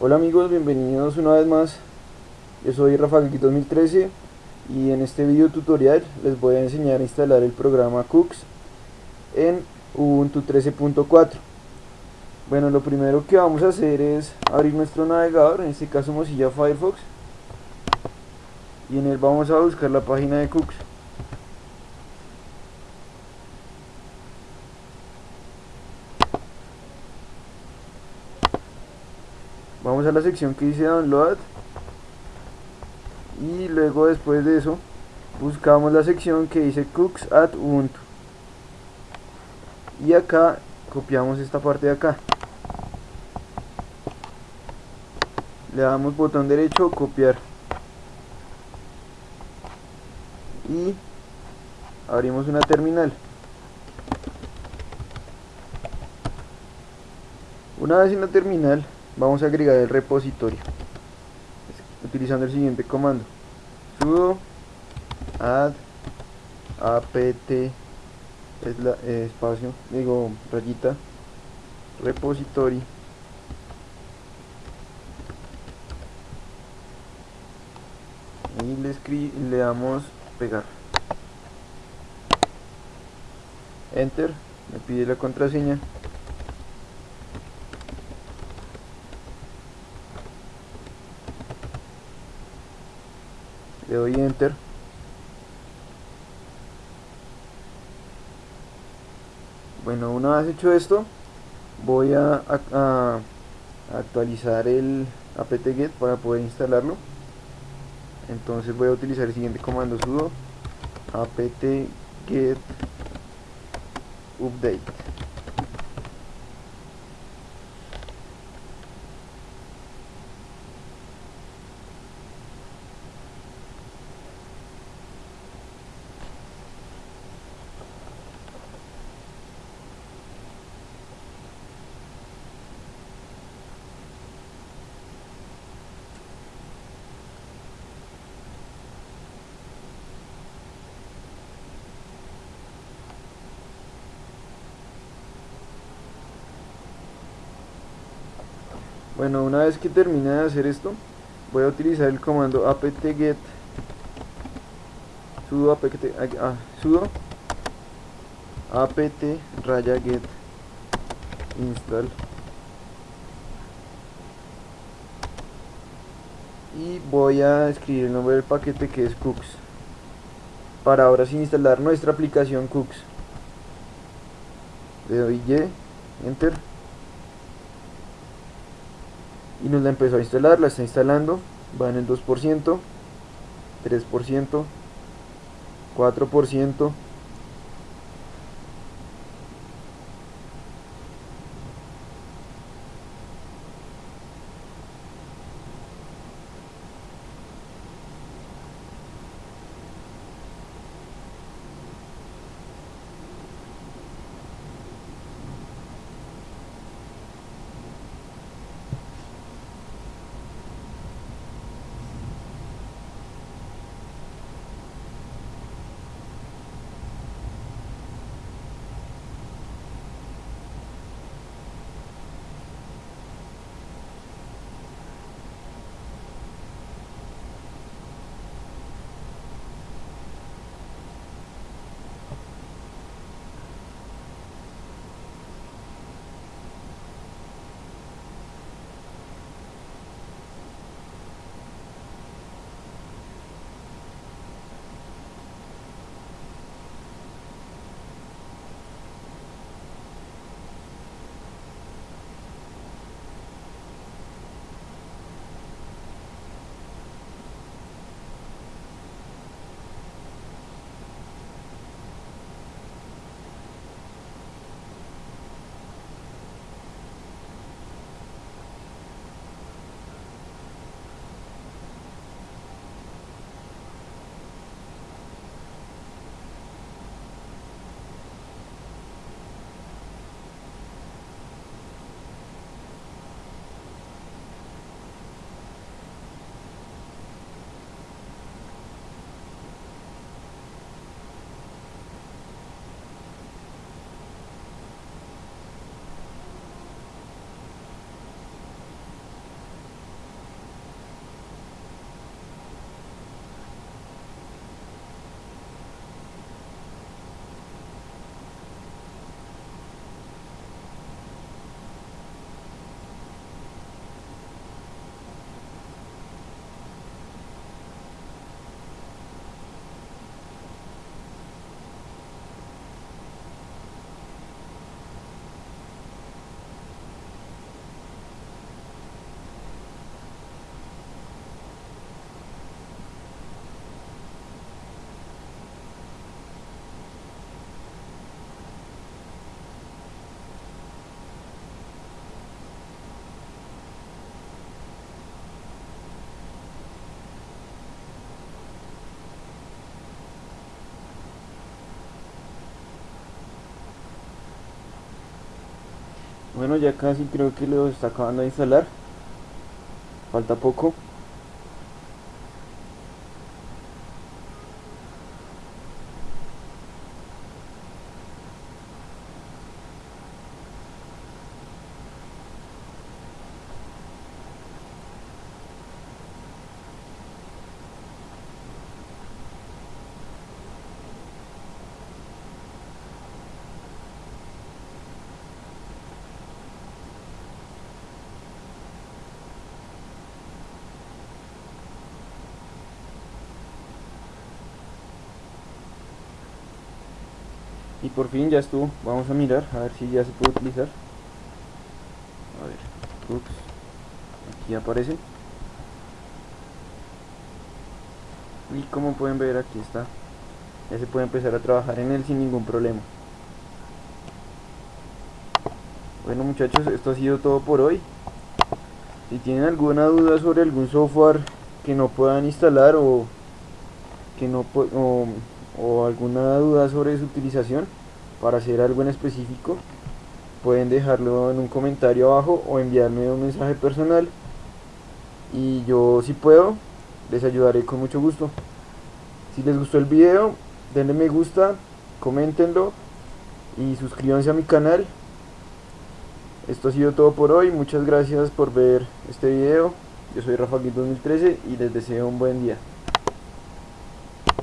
Hola amigos, bienvenidos una vez más. Yo soy Rafael 2013 y en este video tutorial les voy a enseñar a instalar el programa Cooks en Ubuntu 13.4. Bueno, lo primero que vamos a hacer es abrir nuestro navegador, en este caso Mozilla Firefox, y en él vamos a buscar la página de Cooks. Vamos a la sección que dice download. Y luego después de eso buscamos la sección que dice cooks at ubuntu. Y acá copiamos esta parte de acá. Le damos botón derecho copiar. Y abrimos una terminal. Una vez en la terminal vamos a agregar el repositorio. Utilizando el siguiente comando. Sudo add apt es la, eh, espacio digo rayita repository y le, le damos pegar. Enter me pide la contraseña le doy enter. Bueno una vez hecho esto voy a, actualizar el apt-get para poder instalarlo. Entonces voy a utilizar el siguiente comando sudo apt-get update Bueno, una vez que termine de hacer esto, voy a utilizar el comando apt-get sudo apt, ah, sudo apt raya get install. Y voy a escribir el nombre del paquete que es cooks. Para ahora sin instalar nuestra aplicación cooks. Le doy y enter y nos la empezó a instalar, la está instalando, va en el 2%, 3%, 4%, Bueno, ya casi creo que lo está acabando de instalar. Falta poco. Y por fin ya estuvo. Vamos a mirar a ver si ya se puede utilizar. A ver ups, aquí aparece. Y como pueden ver aquí está. Ya se puede empezar a trabajar en él sin ningún problema. Bueno muchachos esto ha sido todo por hoy. Si tienen alguna duda sobre algún software que no puedan instalar o que no o, o alguna duda sobre su utilización para hacer algo en específico, pueden dejarlo en un comentario abajo o enviarme un mensaje personal y yo si puedo les ayudaré con mucho gusto. Si les gustó el video, denle me gusta, coméntenlo y suscríbanse a mi canal. Esto ha sido todo por hoy, muchas gracias por ver este video. Yo soy Rafa 2013 y les deseo un buen día.